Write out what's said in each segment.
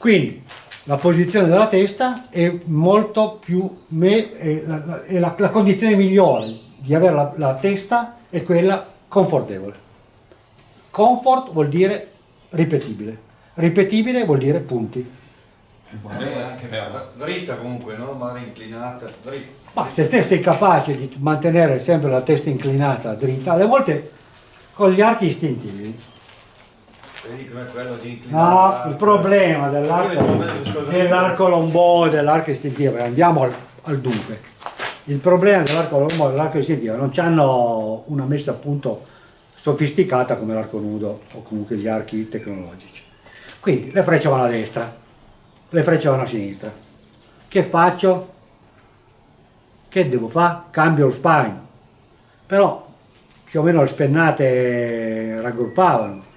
Quindi la posizione della testa è molto più, me, è la, è la, la, condizione migliore di avere la, la testa è quella confortevole. Comfort vuol dire ripetibile, ripetibile vuol dire punti. È anche dritta comunque, no? Mare inclinata, dritta. Ma se te sei capace di mantenere sempre la testa inclinata dritta, alle volte con gli archi istintivi. No, il problema dell'arco dell lombò e dell'arco istintivo, andiamo al, al dunque. Il problema dell'arco lombò e dell'arco istintivo non hanno una messa a punto sofisticata come l'arco nudo o comunque gli archi tecnologici. Quindi le frecce vanno a destra, le frecce vanno a sinistra. Che faccio? Che devo fare? Cambio lo spine. Però più o meno le spennate raggruppavano.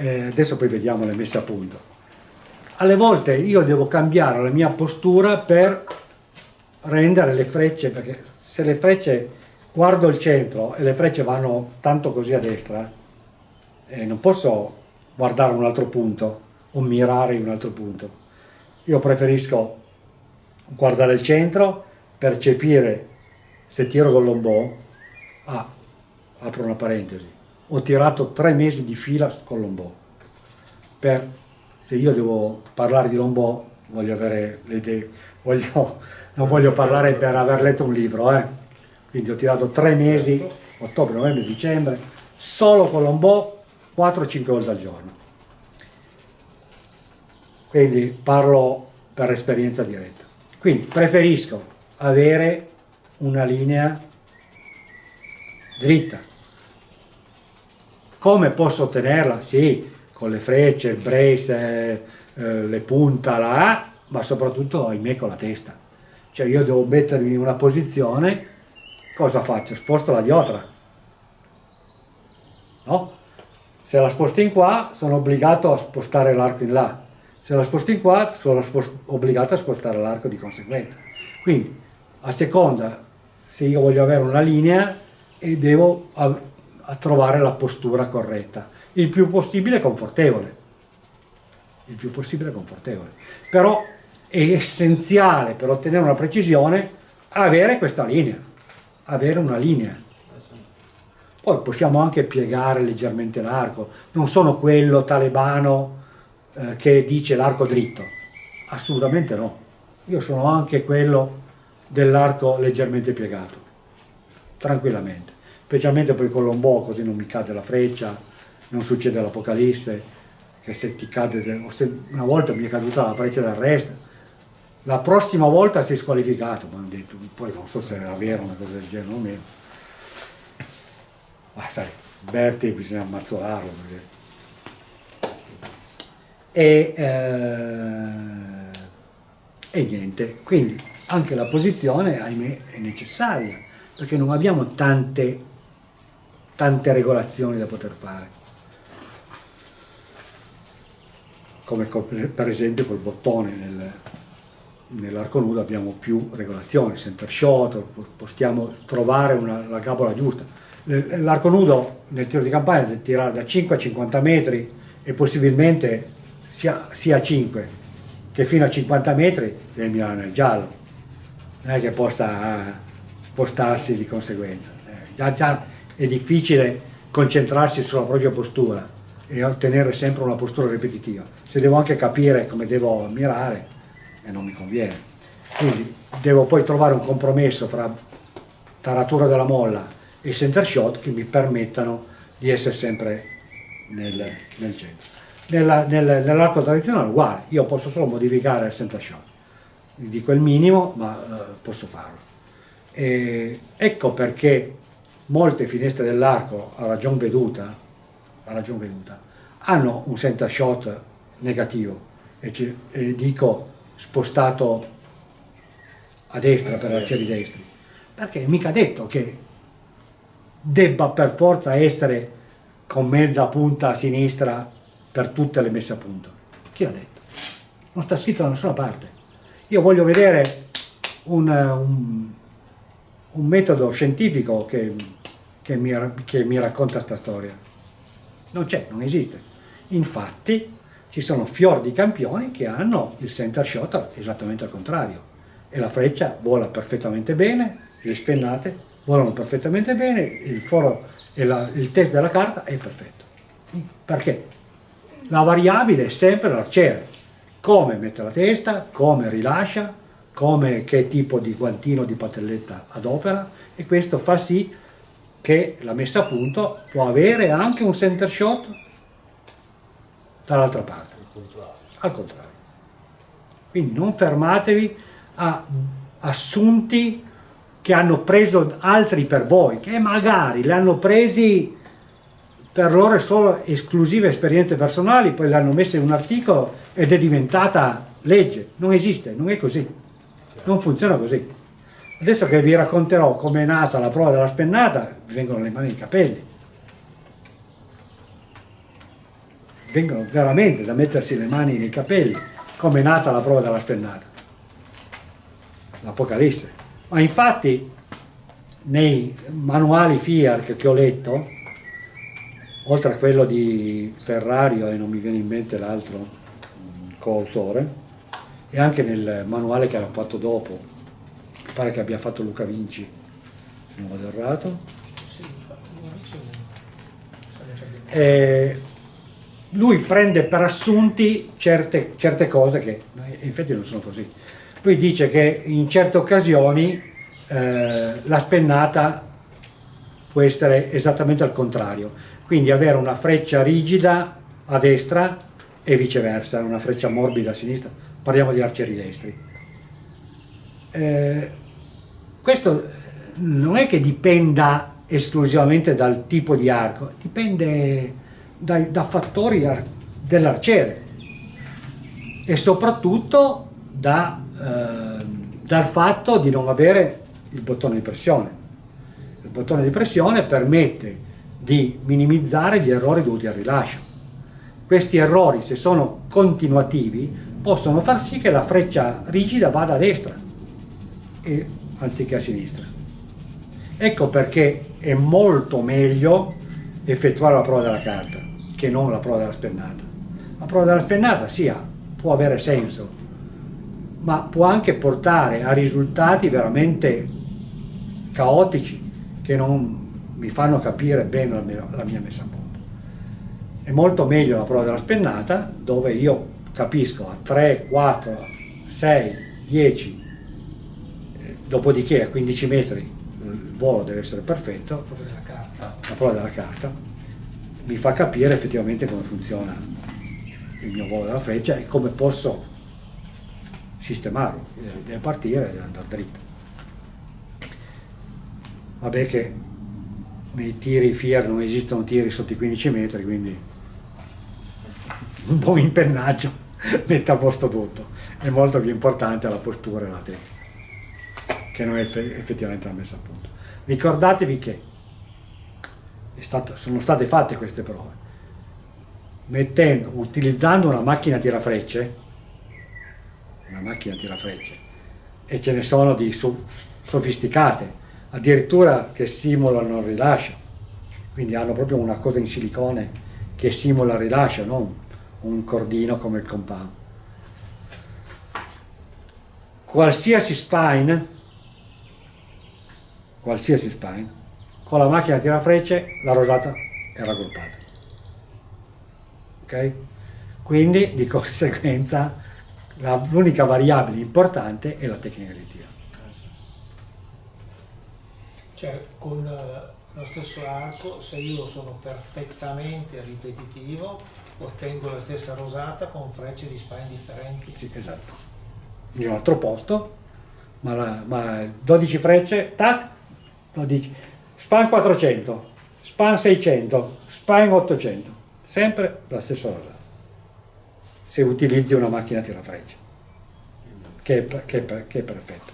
Eh, adesso poi vediamo le messe a punto. Alle volte io devo cambiare la mia postura per rendere le frecce, perché se le frecce guardo il centro e le frecce vanno tanto così a destra e non posso guardare un altro punto o mirare in un altro punto. Io preferisco guardare il centro, percepire se tiro con l'ombò, ah, apro una parentesi, ho tirato tre mesi di fila con l'ombò, per, se io devo parlare di lombò voglio avere le idee, voglio, non voglio parlare per aver letto un libro, eh quindi ho tirato tre mesi, ottobre, novembre, dicembre, solo con l'ombò 4-5 volte al giorno. Quindi parlo per esperienza diretta. Quindi preferisco avere una linea dritta. Come posso ottenerla? Sì, con le frecce, il brace, eh, le punta, A, ma soprattutto ahimè con la testa. Cioè io devo mettermi in una posizione cosa faccio? Sposto la diotra. No? Se la sposto in qua sono obbligato a spostare l'arco in là. Se la sposto in qua sono obbligato a spostare l'arco di conseguenza. Quindi a seconda se io voglio avere una linea e devo a, trovare la postura corretta. Il più possibile confortevole. Il più possibile confortevole. Però è essenziale per ottenere una precisione avere questa linea avere una linea. Poi possiamo anche piegare leggermente l'arco, non sono quello talebano eh, che dice l'arco dritto, assolutamente no. Io sono anche quello dell'arco leggermente piegato, tranquillamente. Specialmente poi con l'ombò, così non mi cade la freccia, non succede l'apocalisse, che se ti cade, una volta mi è caduta la freccia del resto, la prossima volta sei squalificato, mi hanno detto, poi non so se era vero una cosa del genere o meno. Ma sai, Berti bisogna ammazzolarlo. Perché... E, eh, e niente, quindi anche la posizione, ahimè, è necessaria, perché non abbiamo tante, tante regolazioni da poter fare. Come per esempio col bottone nel, nell'arco nudo abbiamo più regolazioni, center shot, possiamo trovare una, la gabola giusta. L'arco nudo nel tiro di campagna deve tirare da 5 a 50 metri e possibilmente sia, sia a 5 che fino a 50 metri deve mirare nel giallo, non è che possa eh, spostarsi di conseguenza. Eh, già, già è difficile concentrarsi sulla propria postura e ottenere sempre una postura ripetitiva. Se devo anche capire come devo mirare, e non mi conviene. Quindi devo poi trovare un compromesso tra taratura della molla e center shot che mi permettano di essere sempre nel, nel centro. Nell'arco nell tradizionale uguale, io posso solo modificare il center shot, dico il minimo ma eh, posso farlo. E ecco perché molte finestre dell'arco a ragion veduta, a ragion veduta hanno un center shot negativo e, e dico spostato a destra per arcieri destri, perché mica detto che debba per forza essere con mezza punta a sinistra per tutte le messe a punto. Chi l'ha detto? Non sta scritto da nessuna parte. Io voglio vedere un, un, un metodo scientifico che, che, mi, che mi racconta questa storia. Non c'è, non esiste. Infatti ci sono fior di campioni che hanno il center shot esattamente al contrario e la freccia vola perfettamente bene, le spennate volano perfettamente bene, il foro e la, il test della carta è perfetto. Perché? La variabile è sempre l'arciere, come mette la testa, come rilascia, come, che tipo di guantino di patelletta adopera e questo fa sì che la messa a punto può avere anche un center shot dall'altra parte, al contrario. Quindi non fermatevi a assunti che hanno preso altri per voi, che magari li hanno presi per loro solo esclusive esperienze personali, poi le hanno messe in un articolo ed è diventata legge. Non esiste, non è così. Non funziona così. Adesso che vi racconterò come è nata la prova della spennata, vi vengono le mani nei capelli. Vengono veramente da mettersi le mani nei capelli, come è nata la prova della spennata. L'Apocalisse. Ma infatti nei manuali FIAR che ho letto, oltre a quello di Ferrario e non mi viene in mente l'altro mm, coautore, e anche nel manuale che hanno fatto dopo, pare che abbia fatto Luca Vinci, se non vado errato. Eh, lui prende per assunti certe, certe cose che infatti non sono così. Lui dice che in certe occasioni eh, la spennata può essere esattamente al contrario, quindi avere una freccia rigida a destra e viceversa, una freccia morbida a sinistra, parliamo di arcieri destri. Eh, questo non è che dipenda esclusivamente dal tipo di arco, dipende dai, da fattori dell'arciere e soprattutto da eh, dal fatto di non avere il bottone di pressione. Il bottone di pressione permette di minimizzare gli errori dovuti al rilascio. Questi errori, se sono continuativi, possono far sì che la freccia rigida vada a destra e, anziché a sinistra. Ecco perché è molto meglio effettuare la prova della carta che non la prova della spennata. La prova della spennata sì, può avere senso, ma può anche portare a risultati veramente caotici che non mi fanno capire bene la mia, la mia messa a punto. È molto meglio la prova della spennata dove io capisco a 3, 4, 6, 10, dopodiché a 15 metri il volo deve essere perfetto, la prova della carta mi fa capire effettivamente come funziona il mio volo della freccia e come posso sistemarlo, deve partire e deve andare dritto. Vabbè che nei tiri FIAR non esistono tiri sotto i 15 metri, quindi un buon impennaggio mette a posto tutto. È molto più importante la postura e la tecnica, che non è effettivamente la messa a punto. Ricordatevi che stato, sono state fatte queste prove, mettendo, utilizzando una macchina tirafrecce, una macchina tirafrecce e ce ne sono di so sofisticate, addirittura che simulano il rilascio, quindi hanno proprio una cosa in silicone che simula il rilascio, non un cordino come il compound. Qualsiasi spine, qualsiasi spine, con la macchina tirafrecce la rosata è raggruppata. Ok? Quindi di conseguenza l'unica variabile importante è la tecnica di tiro. Cioè con eh, lo stesso arco, se io sono perfettamente ripetitivo, ottengo la stessa rosata con frecce di spine differenti. Sì, esatto. In un altro posto, ma, la, ma 12 frecce, tac, 12, span 400, span 600, spine 800, sempre la stessa rosata se utilizzi una macchina tirafrecce, che è, che, è, che è perfetta.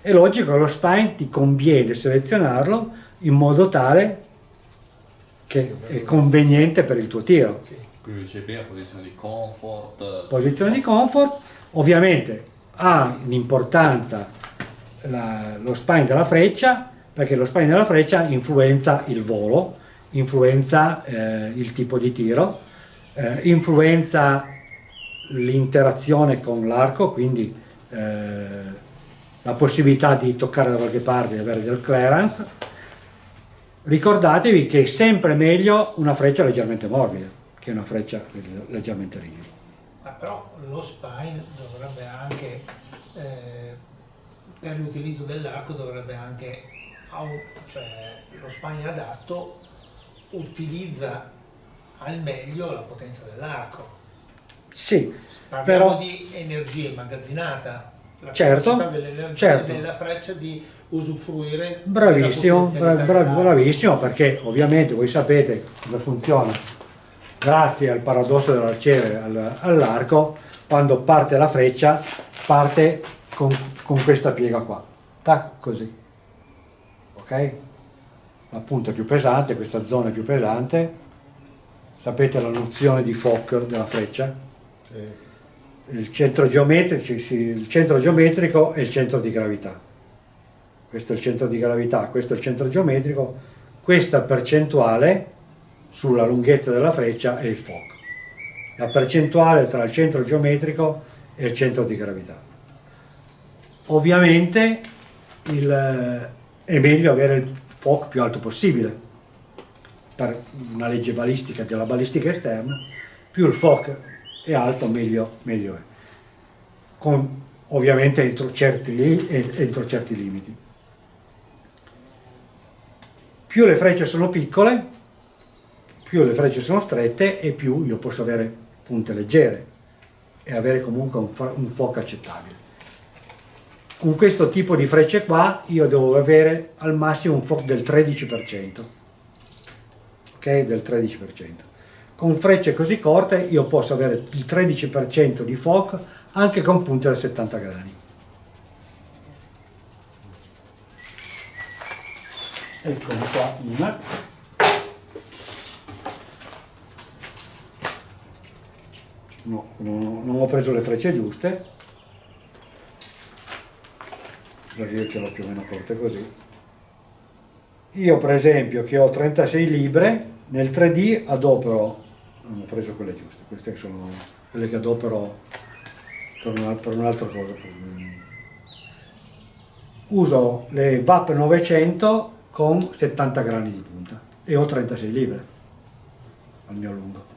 È logico che lo spine ti conviene selezionarlo in modo tale che è conveniente per il tuo tiro. Quindi dice prima posizione di comfort. Posizione di comfort, ovviamente ha un'importanza lo spine della freccia, perché lo spine della freccia influenza il volo, influenza eh, il tipo di tiro, eh, influenza l'interazione con l'arco, quindi eh, la possibilità di toccare da qualche parte e avere del clearance. Ricordatevi che è sempre meglio una freccia leggermente morbida che una freccia leggermente rigida. Ma però lo spine dovrebbe anche, eh, per l'utilizzo dell'arco dovrebbe anche, cioè lo spine adatto utilizza al meglio la potenza dell'arco. Sì, Parliamo però... di energia immagazzinata, la certo, certo. della freccia di usufruire bravissimo, bravissimo perché ovviamente voi sapete come funziona grazie al paradosso dell'arciere all'arco quando parte la freccia parte con, con questa piega qua. Tac così. Ok? La punta è più pesante questa zona è più pesante. Sapete la nozione di Fokker della freccia? Sì. Il centro, il centro geometrico e il centro di gravità. Questo è il centro di gravità, questo è il centro geometrico, questa percentuale sulla lunghezza della freccia è il fuoco. La percentuale tra il centro geometrico e il centro di gravità. Ovviamente il, è meglio avere il fuoco più alto possibile per una legge balistica della balistica esterna, più il fuoco è alto meglio, meglio è, con ovviamente entro certi, entro certi limiti. Più le frecce sono piccole, più le frecce sono strette e più io posso avere punte leggere e avere comunque un, un fuoco accettabile. Con questo tipo di frecce qua io devo avere al massimo un fuoco del 13%, ok? Del 13% con frecce così corte io posso avere il 13% di FOC anche con punte da 70 gradi. Eccomi qua una. No, non ho preso le frecce giuste, io ce l'ho più o meno corte così. Io per esempio che ho 36 libre, nel 3D adopero non ho preso quelle giuste, queste sono quelle che adopero per, un'altra cosa. Uso le VAP 900 con 70 grani di punta e ho 36 libbre al mio lungo.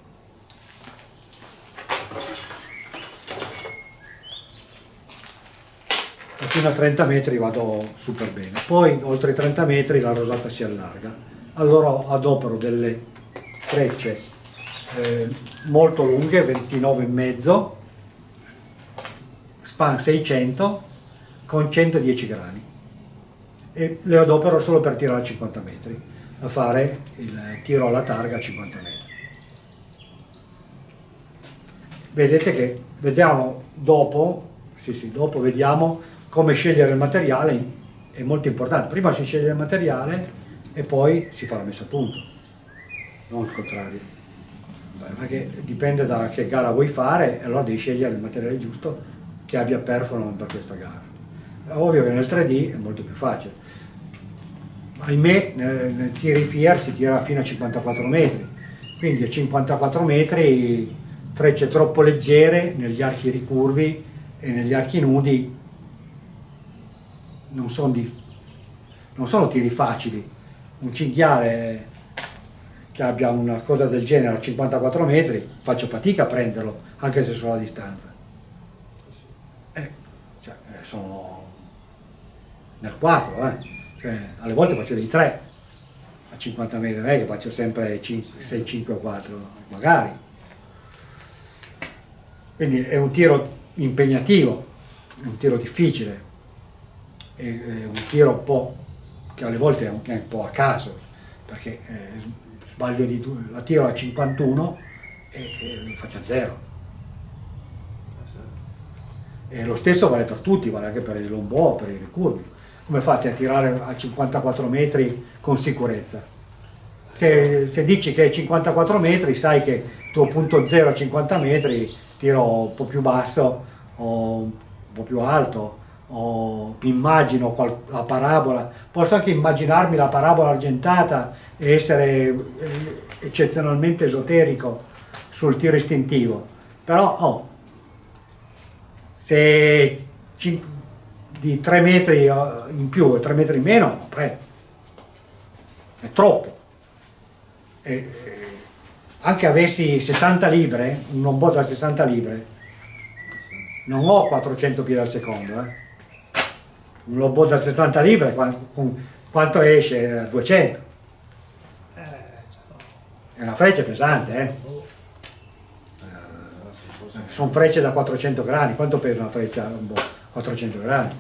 E fino a 30 metri vado super bene. Poi oltre i 30 metri la rosata si allarga. Allora adopero delle frecce eh, molto lunghe, 29,5, span 600 con 110 grani e le adopero solo per tirare a 50 metri, a fare il tiro alla targa a 50 metri. Vedete che vediamo dopo, sì sì, dopo vediamo come scegliere il materiale, è molto importante, prima si sceglie il materiale e poi si fa la messa a punto, non il contrario perché dipende da che gara vuoi fare e allora devi scegliere il materiale giusto che abbia performance per questa gara. È ovvio che nel 3D è molto più facile. Ahimè nel, tiri FIAR si tira fino a 54 metri, quindi a 54 metri frecce troppo leggere negli archi ricurvi e negli archi nudi non sono, di, non sono tiri facili. Un cinghiale che abbia una cosa del genere a 54 metri, faccio fatica a prenderlo, anche se sono a distanza. Eh, cioè, eh, sono nel 4, eh. cioè, alle volte faccio dei 3 a 50 metri, non è che faccio sempre 5, 6, 5 o 4, magari. Quindi è un tiro impegnativo, è un tiro difficile, è, un tiro un po' che alle volte è un, po' a caso, perché eh, sbaglio di due, la tiro a 51 e, e faccio a zero. E lo stesso vale per tutti, vale anche per i lombò, per i ricurvi. Come fate a tirare a 54 metri con sicurezza? Se, se dici che è 54 metri, sai che il tuo punto zero a 50 metri tiro un po' più basso o un po' più alto o immagino la parabola, posso anche immaginarmi la parabola argentata e essere eh, eccezionalmente esoterico sul tiro istintivo, però oh, se di 3 metri eh, in più e 3 metri in meno, pre- è troppo. E, e anche avessi 60 libre, un non da 60 libre, non ho 400 piedi al secondo. Eh. Un lobot da 60 libre, qua- con- quanto esce? 200. Eh, È una freccia pesante, eh. boh. Sono frecce da 400 gradi, quanto pesa una freccia? Un boh, 400 gradi.